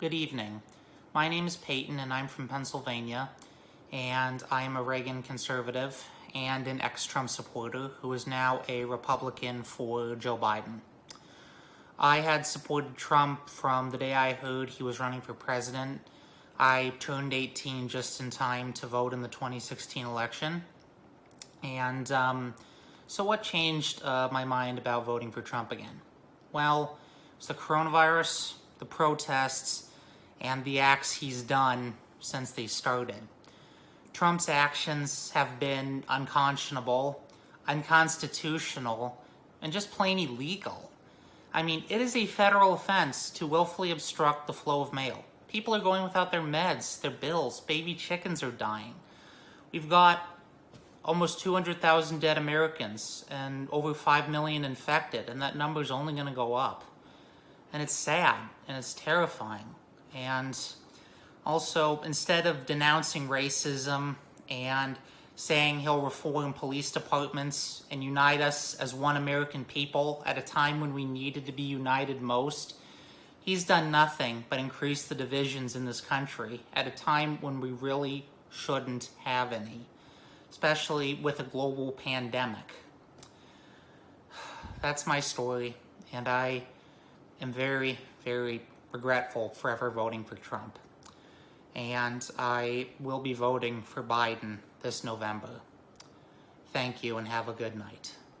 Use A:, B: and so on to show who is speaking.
A: Good evening. My name is Peyton and I'm from Pennsylvania and I am a Reagan conservative and an ex-Trump supporter who is now a Republican for Joe Biden. I had supported Trump from the day I heard he was running for president. I turned 18 just in time to vote in the 2016 election. And um, so what changed uh, my mind about voting for Trump again? Well, it's the coronavirus, the protests, and the acts he's done since they started. Trump's actions have been unconscionable, unconstitutional, and just plain illegal. I mean, it is a federal offense to willfully obstruct the flow of mail. People are going without their meds, their bills, baby chickens are dying. We've got almost 200,000 dead Americans and over 5 million infected, and that number is only going to go up. And it's sad and it's terrifying. And also, instead of denouncing racism and saying he'll reform police departments and unite us as one American people at a time when we needed to be united most, he's done nothing but increase the divisions in this country at a time when we really shouldn't have any, especially with a global pandemic. That's my story, and I am very, very regretful for ever voting for Trump. And I will be voting for Biden this November. Thank you and have a good night.